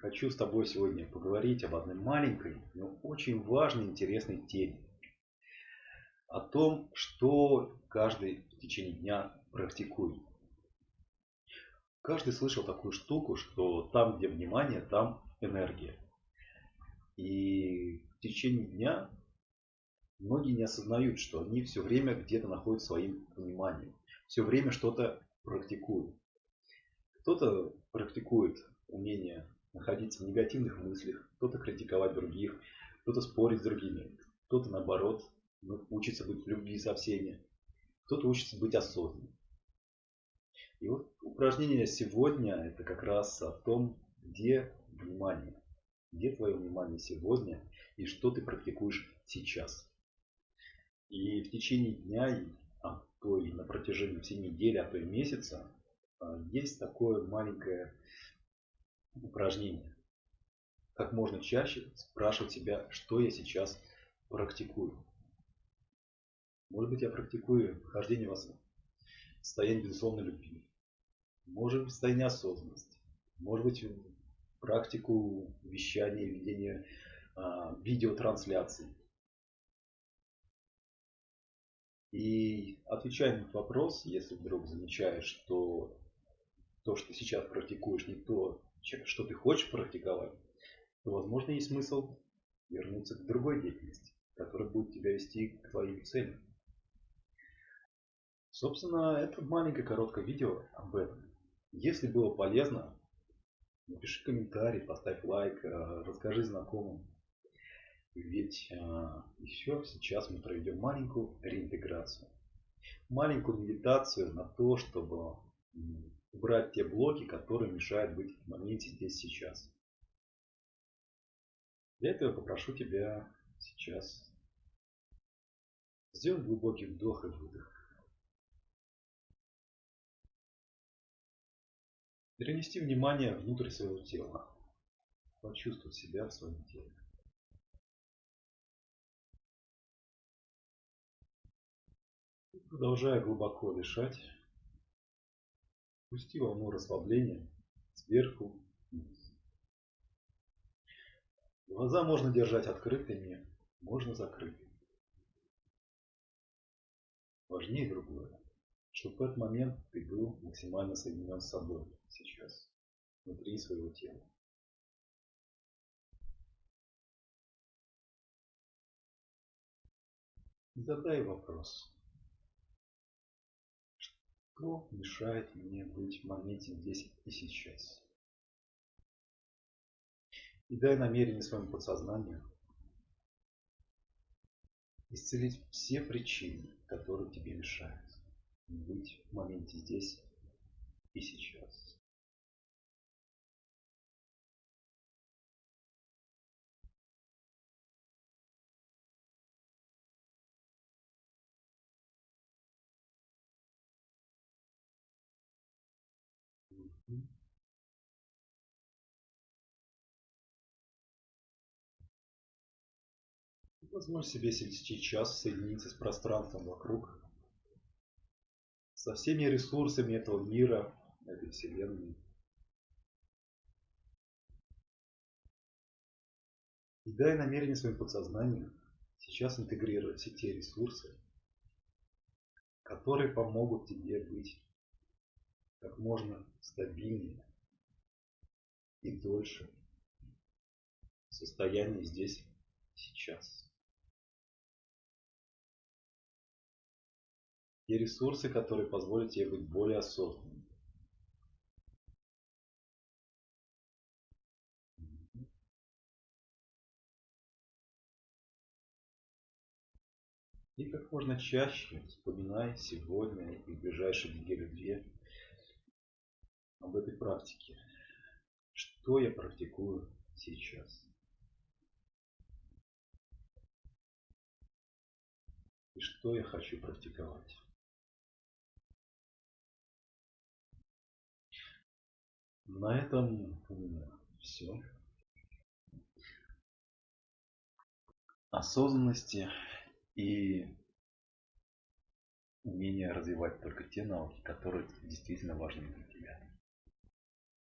Хочу с тобой сегодня поговорить об одной маленькой, но очень важной, интересной теме. О том, что каждый в течение дня практикует. Каждый слышал такую штуку, что там, где внимание, там энергия. И в течение дня многие не осознают, что они все время где-то находят своим вниманием. Все время что-то практикуют. Кто-то практикует умение находиться в негативных мыслях, кто-то критиковать других, кто-то спорить с другими, кто-то наоборот ну, учится быть в любви со всеми, кто-то учится быть осознанным. И вот упражнение сегодня это как раз о том, где внимание, где твое внимание сегодня и что ты практикуешь сейчас. И в течение дня, а то и на протяжении всей недели, а то и месяца, а, есть такое маленькое упражнение. Как можно чаще спрашивать себя, что я сейчас практикую. Может быть, я практикую вхождение в состояние безусловной любви. Может быть, состояние осознанности. Может быть, практику вещания, ведения а, видеотрансляций. И отвечая на этот вопрос, если вдруг замечаешь, что то, что сейчас практикуешь, не то, что ты хочешь практиковать, то, возможно, есть смысл вернуться к другой деятельности, которая будет тебя вести к твоим целям. Собственно, это маленькое короткое видео об этом. Если было полезно, напиши комментарий, поставь лайк, э, расскажи знакомым. Ведь э, еще сейчас мы проведем маленькую реинтеграцию. Маленькую медитацию на то, чтобы убрать те блоки, которые мешают быть в моменте здесь сейчас. Для этого попрошу тебя сейчас сделать глубокий вдох и выдох. Перенести внимание внутрь своего тела. Почувствовать себя в своем теле. Продолжая глубоко дышать, Пусти волну расслабления сверху вниз. Глаза можно держать открытыми, можно закрытыми. Важнее другое, чтобы в этот момент ты был максимально соединен с собой сейчас, внутри своего тела. Задай вопрос. Что мешает мне быть в моменте здесь и сейчас? И дай намерение своему подсознанию исцелить все причины, которые тебе мешают быть в моменте здесь и сейчас. Позволь себе сейчас соединиться с пространством вокруг, со всеми ресурсами этого мира, этой вселенной. И дай намерение своим подсознанием сейчас интегрировать все те ресурсы, которые помогут тебе быть как можно стабильнее и дольше в состоянии здесь сейчас. Те ресурсы, которые позволят тебе быть более осознанным. И как можно чаще вспоминай сегодня и в ближайшие недели-две об этой практике. Что я практикую сейчас? И что я хочу практиковать? На этом у меня все. Осознанности и умение развивать только те навыки, которые действительно важны для тебя.